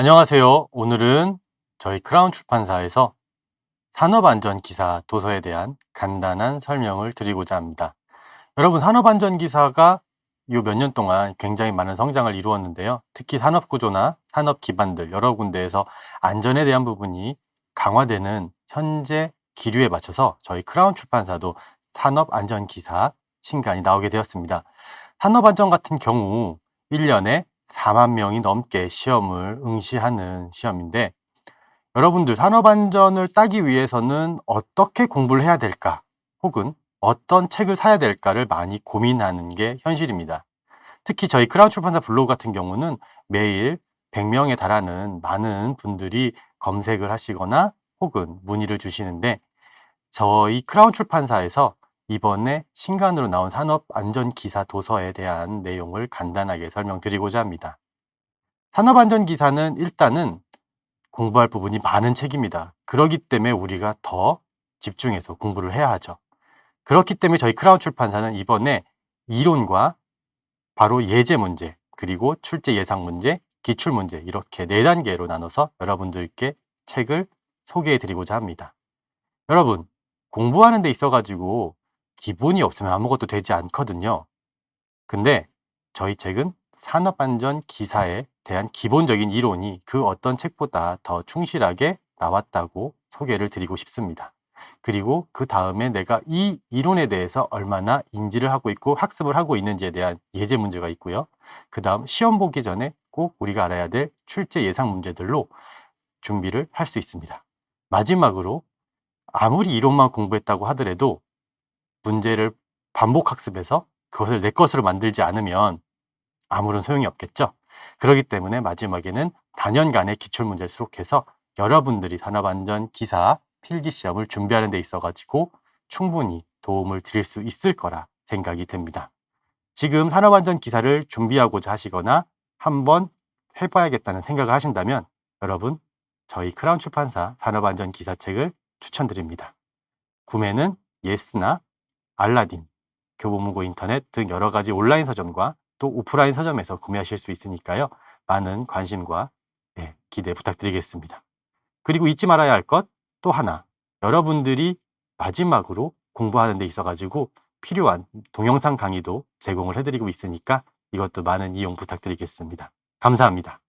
안녕하세요. 오늘은 저희 크라운 출판사에서 산업안전기사 도서에 대한 간단한 설명을 드리고자 합니다. 여러분 산업안전기사가 요 몇 년 동안 굉장히 많은 성장을 이루었는데요. 특히 산업구조나 산업 기반들 여러 군데에서 안전에 대한 부분이 강화되는 현재 기류에 맞춰서 저희 크라운 출판사도 산업안전기사 신간이 나오게 되었습니다. 산업안전 같은 경우 1년에 4만 명이 넘게 시험을 응시하는 시험인데 여러분들 산업안전을 따기 위해서는 어떻게 공부를 해야 될까 혹은 어떤 책을 사야 될까를 많이 고민하는 게 현실입니다. 특히 저희 크라운 출판사 블로그 같은 경우는 매일 100명에 달하는 많은 분들이 검색을 하시거나 혹은 문의를 주시는데 저희 크라운 출판사에서 이번에 신간으로 나온 산업안전기사 도서에 대한 내용을 간단하게 설명드리고자 합니다. 산업안전기사는 일단은 공부할 부분이 많은 책입니다. 그렇기 때문에 우리가 더 집중해서 공부를 해야 하죠. 그렇기 때문에 저희 크라운 출판사는 이번에 이론과 바로 예제 문제, 그리고 출제 예상 문제, 기출 문제 이렇게 네 단계로 나눠서 여러분들께 책을 소개해 드리고자 합니다. 여러분, 공부하는 데 있어 가지고 기본이 없으면 아무것도 되지 않거든요. 근데 저희 책은 산업안전 기사에 대한 기본적인 이론이 그 어떤 책보다 더 충실하게 나왔다고 소개를 드리고 싶습니다. 그리고 그 다음에 내가 이 이론에 대해서 얼마나 인지를 하고 있고 학습을 하고 있는지에 대한 예제 문제가 있고요. 그 다음 시험 보기 전에 꼭 우리가 알아야 될 출제 예상 문제들로 준비를 할 수 있습니다. 마지막으로 아무리 이론만 공부했다고 하더라도 문제를 반복 학습해서 그것을 내 것으로 만들지 않으면 아무런 소용이 없겠죠. 그렇기 때문에 마지막에는 단연간의 기출문제를 수록해서 여러분들이 산업안전 기사 필기 시험을 준비하는 데 있어 가지고 충분히 도움을 드릴 수 있을 거라 생각이 듭니다. 지금 산업안전 기사를 준비하고자 하시거나 한번 해봐야겠다는 생각을 하신다면 여러분 저희 크라운 출판사 산업안전 기사책을 추천드립니다. 구매는 예스나 알라딘, 교보문고 인터넷 등 여러 가지 온라인 서점과 또 오프라인 서점에서 구매하실 수 있으니까요. 많은 관심과 예, 기대 부탁드리겠습니다. 그리고 잊지 말아야 할 것 또 하나 여러분들이 마지막으로 공부하는 데 있어 가지고 필요한 동영상 강의도 제공을 해드리고 있으니까 이것도 많은 이용 부탁드리겠습니다. 감사합니다.